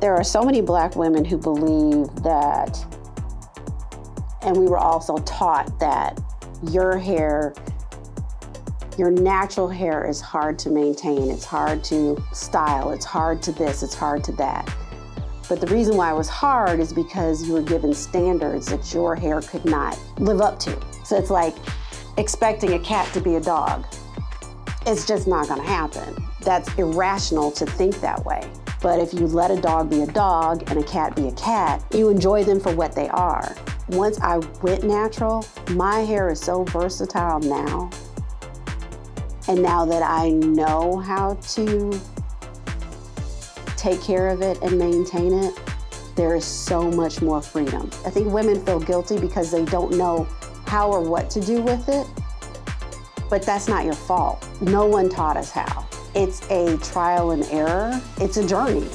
There are so many black women who believe that, and we were also taught that your hair, your natural hair is hard to maintain. It's hard to style. It's hard to this, it's hard to that. But the reason why it was hard is because you were given standards that your hair could not live up to. So it's like expecting a cat to be a dog. It's just not gonna happen. That's irrational to think that way. But if you let a dog be a dog and a cat be a cat, you enjoy them for what they are. Once I went natural, my hair is so versatile now. And now that I know how to take care of it and maintain it, there is so much more freedom. I think women feel guilty because they don't know how or what to do with it, but that's not your fault. No one taught us how. It's a trial and error. It's a journey.